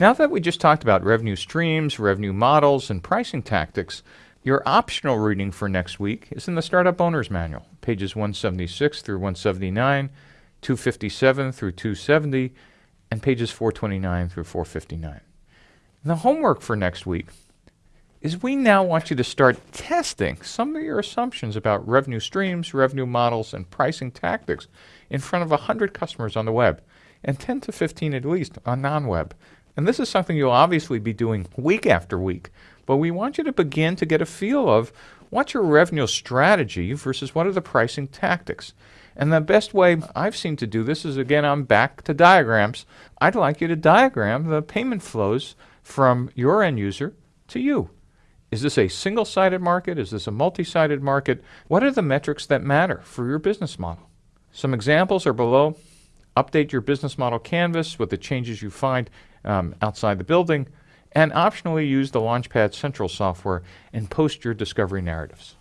Now that we just talked about revenue streams, revenue models, and pricing tactics, your optional reading for next week is in the Startup Owner's Manual, pages 176 through 179, 257 through 270, and pages 429 through 459. The homework for next week is we now want you to start testing some of your assumptions about revenue streams, revenue models, and pricing tactics in front of 100 customers on the web and 10 to 15 at least on non-web. And this is something you'll obviously be doing week after week, but we want you to begin to get a feel of what's your revenue strategy versus what are the pricing tactics. And the best way I've seen to do this is again, I'm back to diagrams. I'd like you to diagram the payment flows from your end user to you. Is this a single sided market? Is this a multi sided market? What are the metrics that matter for your business model? Some examples are below. Update your business model canvas with the changes you find um, outside the building, and optionally use the Launchpad Central software and post your discovery narratives.